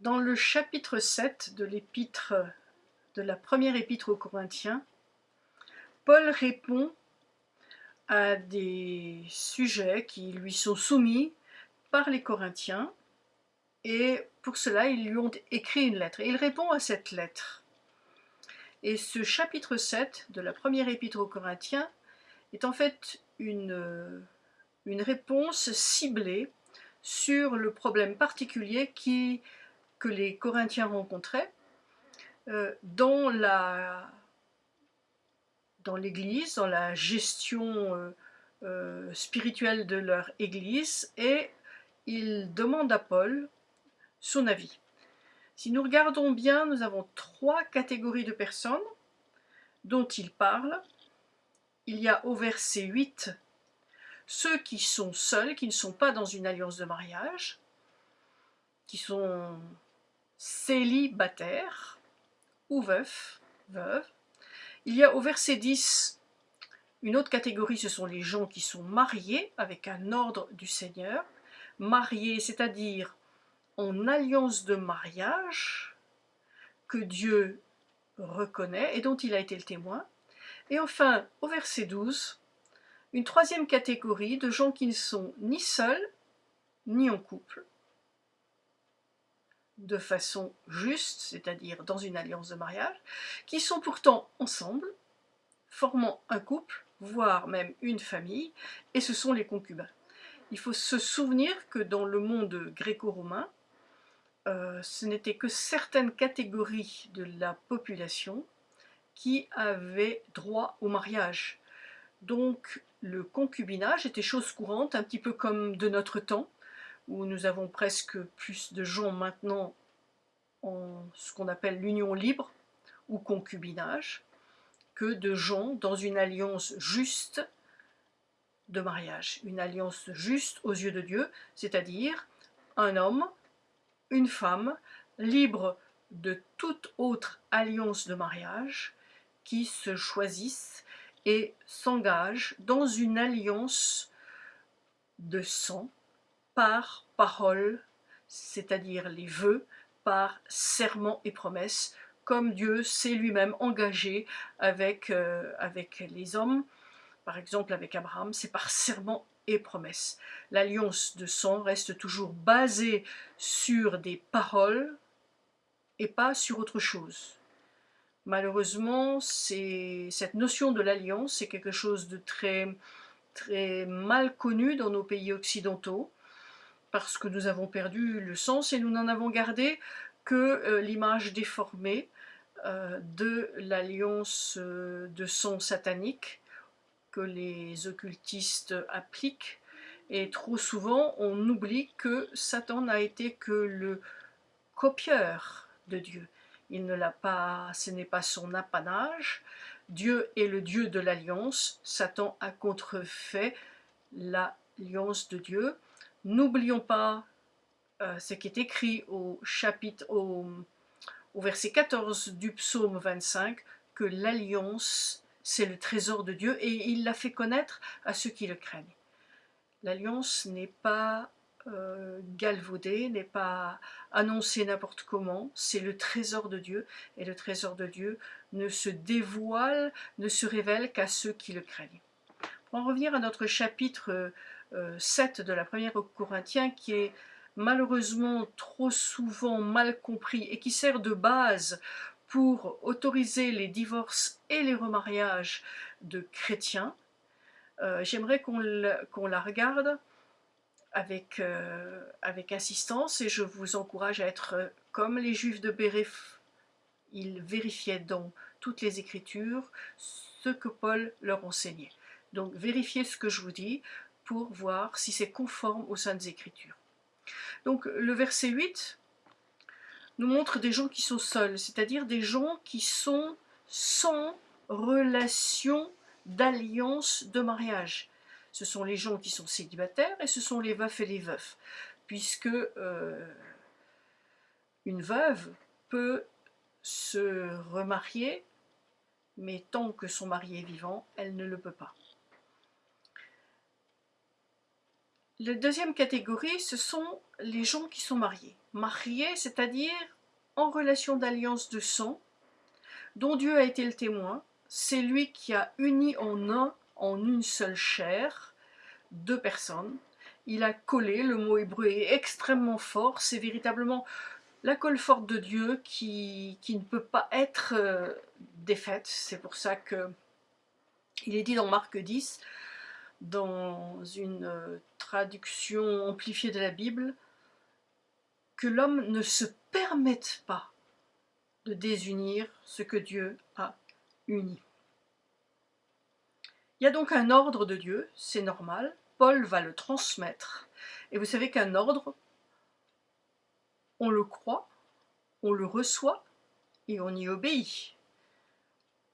Dans le chapitre 7 de l'épître de la première épître aux Corinthiens, Paul répond à des sujets qui lui sont soumis par les Corinthiens et pour cela ils lui ont écrit une lettre. Et il répond à cette lettre. Et ce chapitre 7 de la première épître aux Corinthiens est en fait une réponse ciblée sur le problème particulier que les Corinthiens rencontraient euh, dans l'église, dans la gestion euh, euh, spirituelle de leur église, et il demande à Paul son avis. Si nous regardons bien, nous avons trois catégories de personnes dont il parle. Il y a au verset 8 ceux qui sont seuls, qui ne sont pas dans une alliance de mariage, qui sont célibataires ou veufs, veuves. Il y a au verset 10 une autre catégorie, ce sont les gens qui sont mariés avec un ordre du Seigneur. Mariés, c'est-à-dire en alliance de mariage que Dieu reconnaît et dont il a été le témoin. Et enfin, au verset 12, une troisième catégorie de gens qui ne sont ni seuls, ni en couple, de façon juste, c'est-à-dire dans une alliance de mariage, qui sont pourtant ensemble, formant un couple, voire même une famille, et ce sont les concubins. Il faut se souvenir que dans le monde gréco-romain, euh, ce n'était que certaines catégories de la population qui avaient droit au mariage. Donc le concubinage était chose courante, un petit peu comme de notre temps, où nous avons presque plus de gens maintenant en ce qu'on appelle l'union libre ou concubinage, que de gens dans une alliance juste de mariage, une alliance juste aux yeux de Dieu, c'est-à-dire un homme, une femme, libre de toute autre alliance de mariage, qui se choisissent et s'engage dans une alliance de sang par parole, c'est-à-dire les vœux, par serment et promesse, comme Dieu s'est lui-même engagé avec, euh, avec les hommes, par exemple avec Abraham, c'est par serment et promesse. L'alliance de sang reste toujours basée sur des paroles et pas sur autre chose. Malheureusement, cette notion de l'alliance, c'est quelque chose de très, très mal connu dans nos pays occidentaux, parce que nous avons perdu le sens et nous n'en avons gardé que euh, l'image déformée euh, de l'alliance euh, de sang satanique que les occultistes appliquent. Et trop souvent, on oublie que Satan n'a été que le copieur de Dieu il ne l'a pas, ce n'est pas son apanage. Dieu est le Dieu de l'alliance. Satan a contrefait l'alliance de Dieu. N'oublions pas euh, ce qui est écrit au chapitre, au, au verset 14 du psaume 25, que l'alliance, c'est le trésor de Dieu et il l'a fait connaître à ceux qui le craignent. L'alliance n'est pas euh, galvaudé, n'est pas annoncé n'importe comment, c'est le trésor de Dieu, et le trésor de Dieu ne se dévoile, ne se révèle qu'à ceux qui le craignent. Pour en revenir à notre chapitre 7 euh, de la première Corinthiens, qui est malheureusement trop souvent mal compris et qui sert de base pour autoriser les divorces et les remariages de chrétiens, euh, j'aimerais qu'on la regarde avec, euh, avec insistance et je vous encourage à être euh, comme les juifs de Béréph. Ils vérifiaient dans toutes les écritures ce que Paul leur enseignait. Donc vérifiez ce que je vous dis pour voir si c'est conforme aux Saintes Écritures. Donc le verset 8 nous montre des gens qui sont seuls, c'est-à-dire des gens qui sont sans relation d'alliance de mariage ce sont les gens qui sont célibataires et ce sont les veufs et les veufs, puisque euh, une veuve peut se remarier, mais tant que son mari est vivant, elle ne le peut pas. La deuxième catégorie, ce sont les gens qui sont mariés. Mariés, c'est-à-dire en relation d'alliance de sang, dont Dieu a été le témoin. C'est lui qui a uni en un, en une seule chair, deux personnes. Il a collé, le mot hébreu est extrêmement fort, c'est véritablement la colle forte de Dieu qui, qui ne peut pas être euh, défaite. C'est pour ça que il est dit dans Marc 10, dans une euh, traduction amplifiée de la Bible, que l'homme ne se permette pas de désunir ce que Dieu a uni. Il y a donc un ordre de Dieu, c'est normal, Paul va le transmettre. Et vous savez qu'un ordre, on le croit, on le reçoit et on y obéit.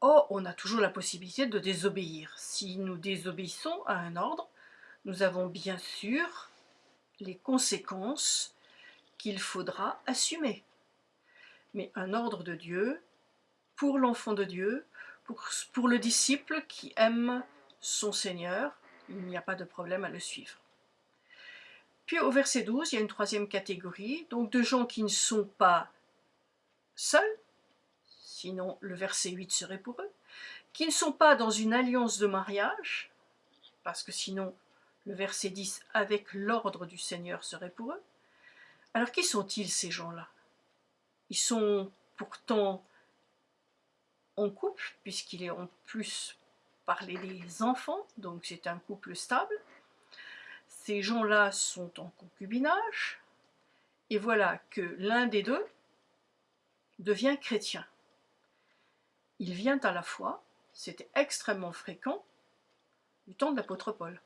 Oh, on a toujours la possibilité de désobéir. Si nous désobéissons à un ordre, nous avons bien sûr les conséquences qu'il faudra assumer. Mais un ordre de Dieu, pour l'enfant de Dieu, pour, le disciple qui aime son Seigneur, il n'y a pas de problème à le suivre. Puis au verset 12, il y a une troisième catégorie, donc de gens qui ne sont pas seuls, sinon le verset 8 serait pour eux, qui ne sont pas dans une alliance de mariage, parce que sinon le verset 10 avec l'ordre du Seigneur serait pour eux. Alors qui sont-ils ces gens-là? Ils sont pourtant en couple, puisqu'il est en plus parlé des enfants, donc c'est un couple stable. Ces gens-là sont en concubinage, et voilà que l'un des deux devient chrétien. Il vient à la foi, c'était extrêmement fréquent, du temps de l'apôtre Paul.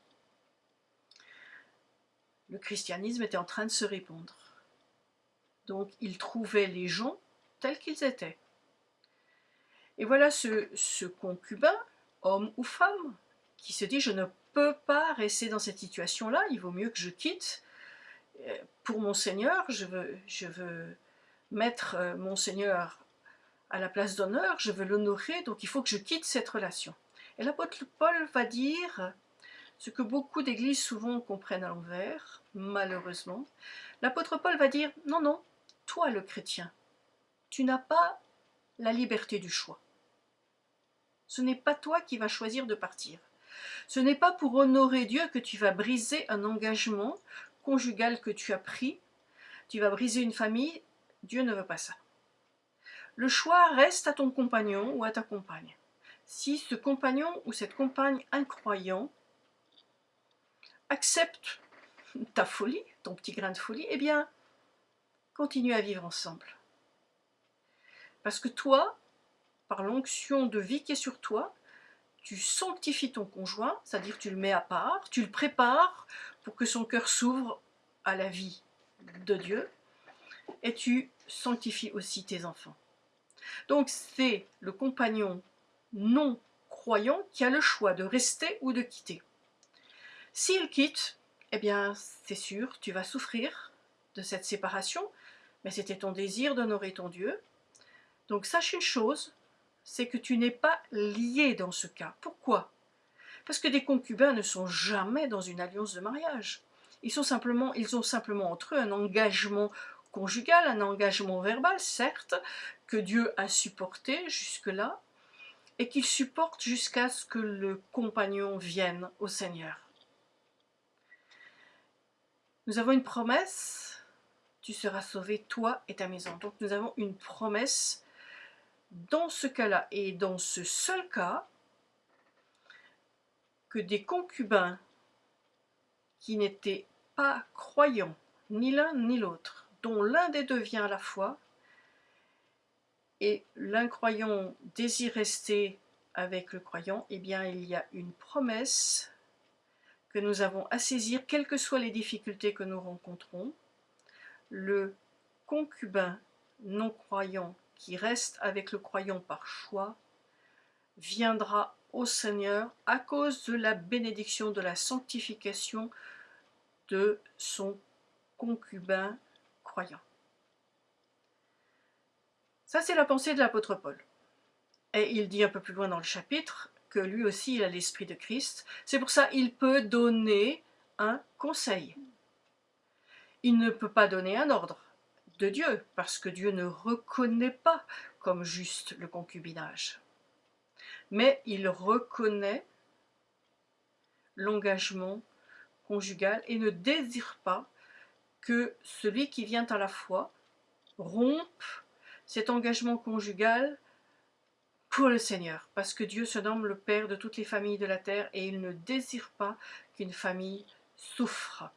Le christianisme était en train de se répandre. Donc il trouvait les gens tels qu'ils étaient. Et voilà ce, concubin, homme ou femme, qui se dit « je ne peux pas rester dans cette situation-là, il vaut mieux que je quitte. Euh, pour mon Seigneur, je veux, je veux mettre euh, mon Seigneur à la place d'honneur, je veux l'honorer, donc il faut que je quitte cette relation. Et l'apôtre Paul va dire ce que beaucoup d'églises souvent comprennent à l'envers, malheureusement. L'apôtre Paul va dire, non, non, toi le chrétien, tu n'as pas la liberté du choix. Ce n'est pas toi qui vas choisir de partir. Ce n'est pas pour honorer Dieu que tu vas briser un engagement conjugal que tu as pris, tu vas briser une famille, Dieu ne veut pas ça. Le choix reste à ton compagnon ou à ta compagne. Si ce compagnon ou cette compagne incroyant accepte ta folie, ton petit grain de folie, eh bien, continue à vivre ensemble. Parce que toi, par l'onction de vie qui est sur toi, tu sanctifies ton conjoint, c'est-à-dire tu le mets à part, tu le prépares pour que son cœur s'ouvre à la vie de Dieu, et tu sanctifies aussi tes enfants. Donc c'est le compagnon non croyant qui a le choix de rester ou de quitter. S'il quitte, eh bien c'est sûr, tu vas souffrir de cette séparation, mais c'était ton désir d'honorer ton Dieu. Donc sache une chose, c'est que tu n'es pas lié dans ce cas. Pourquoi? Parce que des concubins ne sont jamais dans une alliance de mariage. Ils, sont simplement, ils ont simplement entre eux un engagement conjugal, un engagement verbal, certes, que Dieu a supporté jusque-là, et qu'il supporte jusqu'à ce que le compagnon vienne au Seigneur. Nous avons une promesse, tu seras sauvé, toi et ta maison. Donc nous avons une promesse dans ce cas-là, et dans ce seul cas, que des concubins qui n'étaient pas croyants, ni l'un ni l'autre, dont l'un des deux vient à la foi, et l'incroyant désire rester avec le croyant, eh bien il y a une promesse que nous avons à saisir, quelles que soient les difficultés que nous rencontrons. Le concubin non-croyant qui reste avec le croyant par choix viendra au Seigneur à cause de la bénédiction, de la sanctification de son concubin croyant. Ça, c'est la pensée de l'apôtre Paul. Et il dit un peu plus loin dans le chapitre que lui aussi, il a l'esprit de Christ. C'est pour ça qu'il peut donner un conseil. Il ne peut pas donner un ordre de Dieu, parce que Dieu ne reconnaît pas comme juste le concubinage. Mais il reconnaît l'engagement conjugal et ne désire pas que celui qui vient à la foi rompe cet engagement conjugal pour le Seigneur, parce que Dieu se nomme le Père de toutes les familles de la terre et il ne désire pas qu'une famille souffre.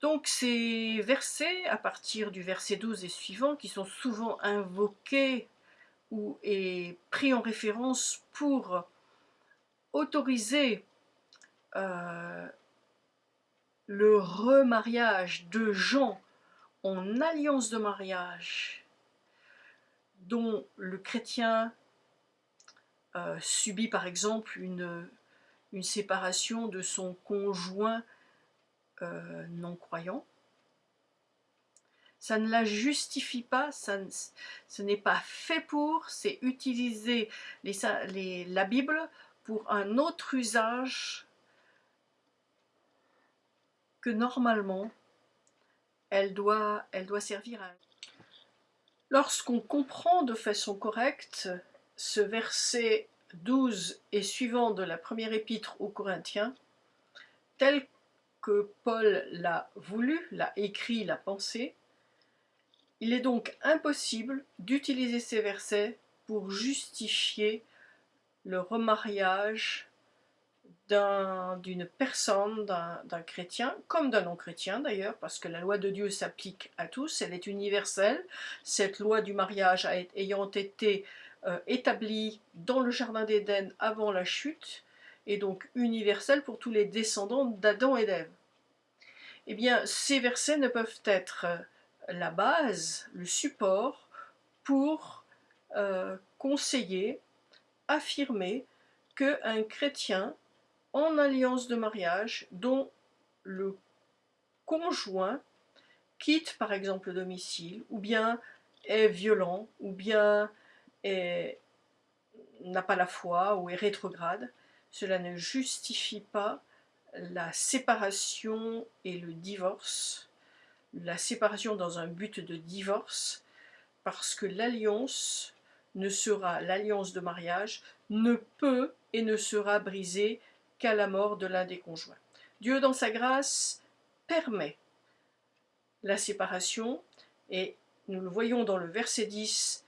Donc ces versets, à partir du verset 12 et suivant, qui sont souvent invoqués ou pris en référence pour autoriser euh, le remariage de gens en alliance de mariage dont le chrétien euh, subit par exemple une, une séparation de son conjoint euh, non-croyant. Ça ne la justifie pas, ce n'est pas fait pour, c'est utiliser la Bible pour un autre usage que normalement elle doit, elle doit servir à... Lorsqu'on comprend de façon correcte ce verset 12 et suivant de la première épître aux Corinthiens, tel Paul l'a voulu, l'a écrit, l'a pensé, il est donc impossible d'utiliser ces versets pour justifier le remariage d'une personne, d'un chrétien, comme d'un non-chrétien d'ailleurs, parce que la loi de Dieu s'applique à tous, elle est universelle. Cette loi du mariage ayant été euh, établie dans le jardin d'Éden avant la chute, est donc universelle pour tous les descendants d'Adam et d'Ève. Eh bien, ces versets ne peuvent être euh, la base, le support pour euh, conseiller, affirmer qu'un chrétien en alliance de mariage dont le conjoint quitte par exemple le domicile, ou bien est violent, ou bien n'a pas la foi, ou est rétrograde, cela ne justifie pas la séparation et le divorce, la séparation dans un but de divorce, parce que l'alliance ne sera, l'alliance de mariage, ne peut et ne sera brisée qu'à la mort de l'un des conjoints. Dieu, dans sa grâce, permet la séparation, et nous le voyons dans le verset 10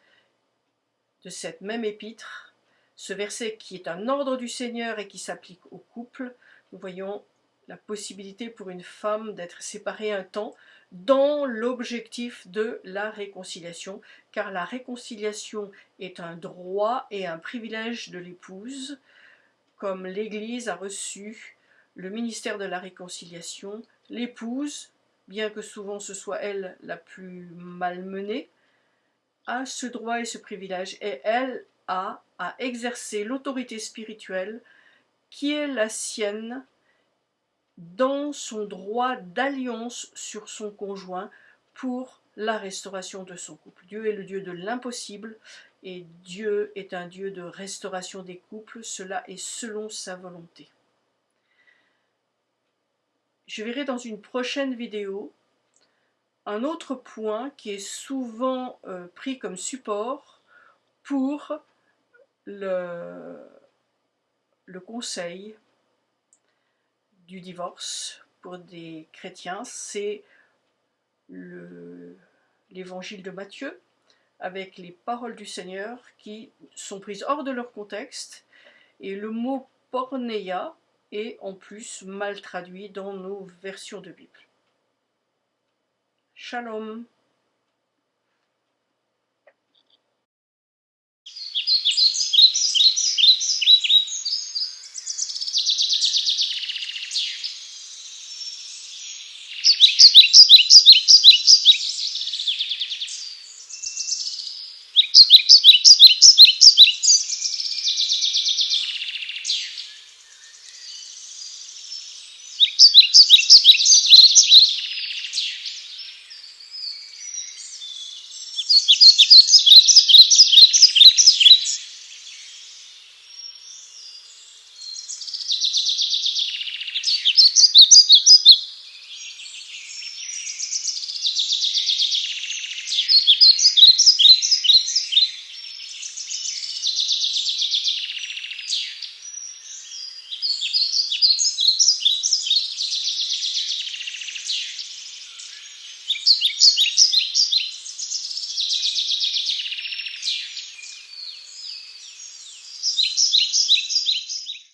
de cette même épître, ce verset qui est un ordre du Seigneur et qui s'applique au couple, voyons la possibilité pour une femme d'être séparée un temps dans l'objectif de la réconciliation, car la réconciliation est un droit et un privilège de l'épouse, comme l'Église a reçu le ministère de la réconciliation, l'épouse, bien que souvent ce soit elle la plus malmenée, a ce droit et ce privilège, et elle a à exercer l'autorité spirituelle qui est la sienne dans son droit d'alliance sur son conjoint pour la restauration de son couple. Dieu est le Dieu de l'impossible et Dieu est un Dieu de restauration des couples, cela est selon sa volonté. Je verrai dans une prochaine vidéo un autre point qui est souvent euh, pris comme support pour le, le conseil du divorce pour des chrétiens, c'est l'évangile de Matthieu, avec les paroles du Seigneur qui sont prises hors de leur contexte et le mot porneia est en plus mal traduit dans nos versions de Bible. Shalom